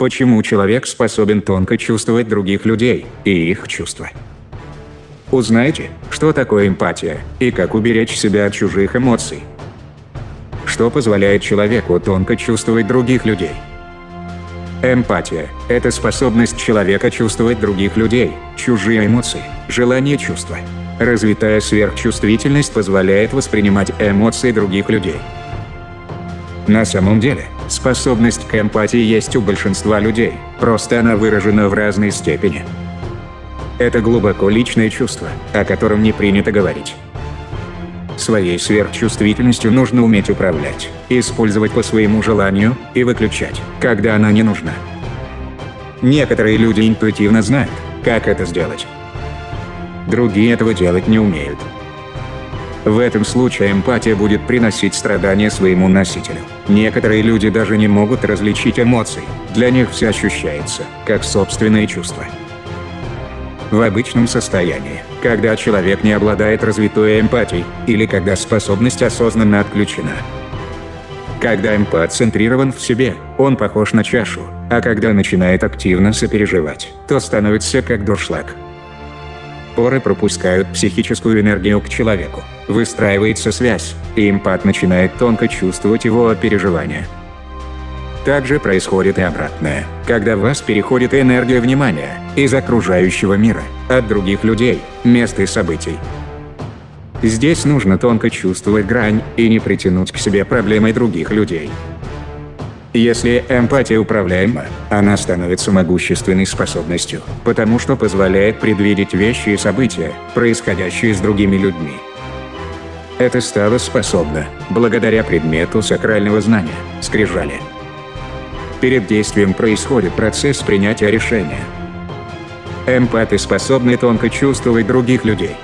почему человек способен тонко чувствовать других людей и их чувства. Узнайте, что такое эмпатия и как уберечь себя от чужих эмоций. Что позволяет человеку тонко чувствовать других людей. Эмпатия – это способность человека чувствовать других людей, чужие эмоции, желания чувства. Развитая сверхчувствительность позволяет воспринимать эмоции других людей. На самом деле, способность к эмпатии есть у большинства людей, просто она выражена в разной степени. Это глубоко личное чувство, о котором не принято говорить. Своей сверхчувствительностью нужно уметь управлять, использовать по своему желанию и выключать, когда она не нужна. Некоторые люди интуитивно знают, как это сделать. Другие этого делать не умеют. В этом случае эмпатия будет приносить страдания своему носителю. Некоторые люди даже не могут различить эмоции, для них все ощущается, как собственные чувства в обычном состоянии, когда человек не обладает развитой эмпатией, или когда способность осознанно отключена. Когда эмпат центрирован в себе, он похож на чашу, а когда начинает активно сопереживать, то становится как дуршлаг. Поры пропускают психическую энергию к человеку, выстраивается связь, и эмпат начинает тонко чувствовать его переживания. Также происходит и обратное, когда в вас переходит энергия внимания из окружающего мира, от других людей, мест и событий. Здесь нужно тонко чувствовать грань и не притянуть к себе проблемы других людей. Если эмпатия управляема, она становится могущественной способностью, потому что позволяет предвидеть вещи и события, происходящие с другими людьми. Это стало способно, благодаря предмету сакрального знания – скрижали. Перед действием происходит процесс принятия решения. Эмпаты способны тонко чувствовать других людей.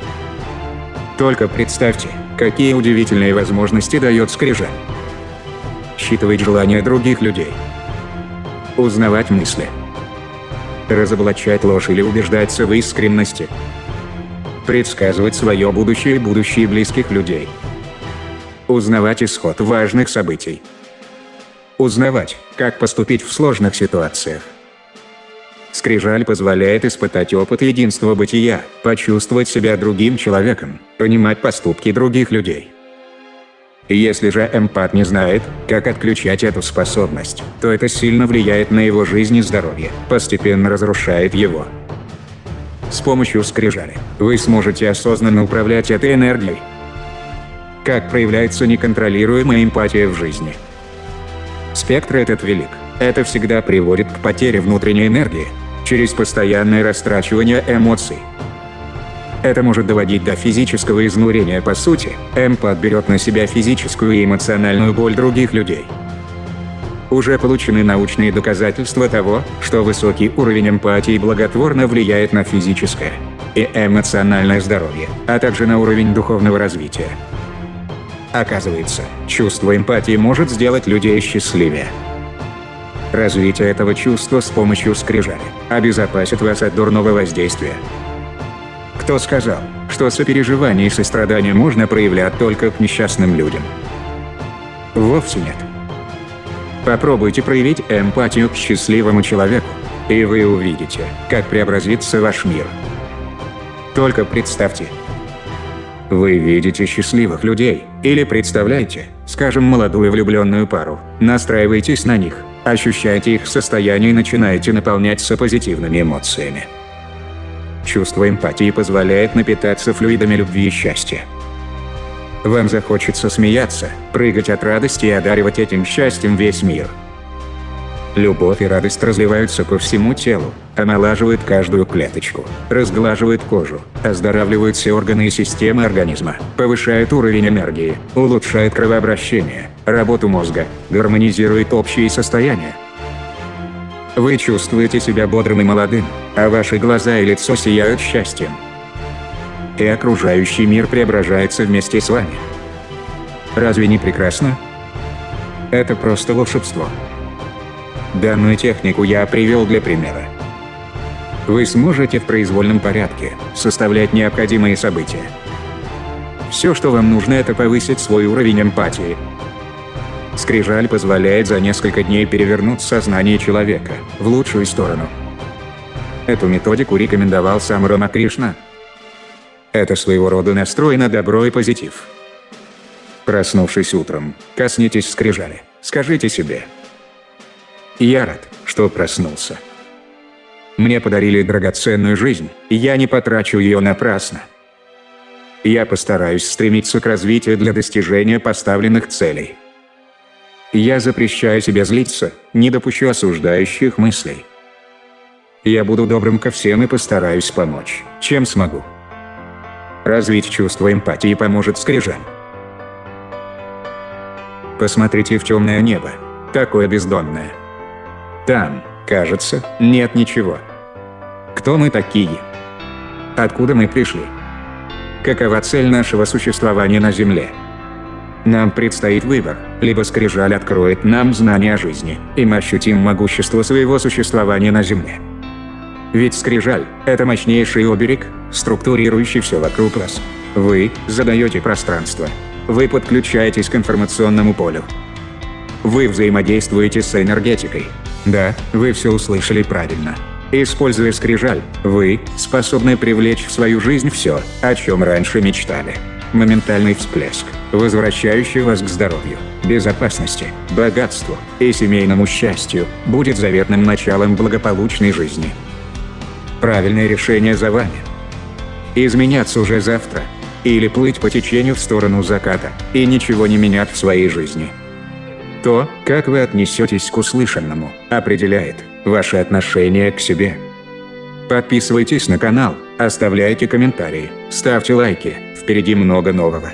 Только представьте, какие удивительные возможности дает скрижаль. Считывать желания других людей. Узнавать мысли. Разоблачать ложь или убеждаться в искренности. Предсказывать свое будущее и будущее близких людей. Узнавать исход важных событий. Узнавать, как поступить в сложных ситуациях. Скрижаль позволяет испытать опыт единства бытия, почувствовать себя другим человеком, понимать поступки других людей. Если же эмпат не знает, как отключать эту способность, то это сильно влияет на его жизнь и здоровье, постепенно разрушает его. С помощью скрижали вы сможете осознанно управлять этой энергией. Как проявляется неконтролируемая эмпатия в жизни – Спектр этот велик. Это всегда приводит к потере внутренней энергии, через постоянное растрачивание эмоций. Это может доводить до физического изнурения по сути, эмпат берет на себя физическую и эмоциональную боль других людей. Уже получены научные доказательства того, что высокий уровень эмпатии благотворно влияет на физическое и эмоциональное здоровье, а также на уровень духовного развития. Оказывается, чувство эмпатии может сделать людей счастливее. Развитие этого чувства с помощью скрижали обезопасит вас от дурного воздействия. Кто сказал, что сопереживание и сострадание можно проявлять только к несчастным людям? Вовсе нет. Попробуйте проявить эмпатию к счастливому человеку, и вы увидите, как преобразится ваш мир. Только представьте, вы видите счастливых людей, или представляете, скажем, молодую влюбленную пару, настраиваетесь на них, ощущаете их состояние и начинаете наполняться позитивными эмоциями. Чувство эмпатии позволяет напитаться флюидами любви и счастья. Вам захочется смеяться, прыгать от радости и одаривать этим счастьем весь мир – Любовь и радость разливаются по всему телу, омолаживают каждую клеточку, разглаживают кожу, оздоравливают все органы и системы организма, повышает уровень энергии, улучшает кровообращение, работу мозга, гармонизирует общее состояние. Вы чувствуете себя бодрым и молодым, а ваши глаза и лицо сияют счастьем. И окружающий мир преображается вместе с вами. Разве не прекрасно? Это просто волшебство. Данную технику я привел для примера. Вы сможете в произвольном порядке составлять необходимые события. Все, что вам нужно, это повысить свой уровень эмпатии. Скрижаль позволяет за несколько дней перевернуть сознание человека в лучшую сторону. Эту методику рекомендовал сам Рома Кришна. Это своего рода настрой на добро и позитив. Проснувшись утром, коснитесь скрижали, скажите себе. Я рад, что проснулся. Мне подарили драгоценную жизнь, и я не потрачу ее напрасно. Я постараюсь стремиться к развитию для достижения поставленных целей. Я запрещаю себе злиться, не допущу осуждающих мыслей. Я буду добрым ко всем и постараюсь помочь, чем смогу. Развить чувство эмпатии поможет скрижаль. Посмотрите в темное небо, такое бездонное. Там, кажется, нет ничего. Кто мы такие? Откуда мы пришли? Какова цель нашего существования на Земле? Нам предстоит выбор, либо скрижаль откроет нам знания о жизни, и мы ощутим могущество своего существования на Земле. Ведь скрижаль – это мощнейший оберег, структурирующий все вокруг вас. Вы задаете пространство. Вы подключаетесь к информационному полю. Вы взаимодействуете с энергетикой. Да, вы все услышали правильно. Используя скрижаль, вы способны привлечь в свою жизнь все, о чем раньше мечтали. Моментальный всплеск, возвращающий вас к здоровью, безопасности, богатству и семейному счастью, будет заветным началом благополучной жизни. Правильное решение за вами. Изменяться уже завтра. Или плыть по течению в сторону заката и ничего не менять в своей жизни. То, как вы отнесетесь к услышанному, определяет ваше отношение к себе. Подписывайтесь на канал, оставляйте комментарии, ставьте лайки, впереди много нового.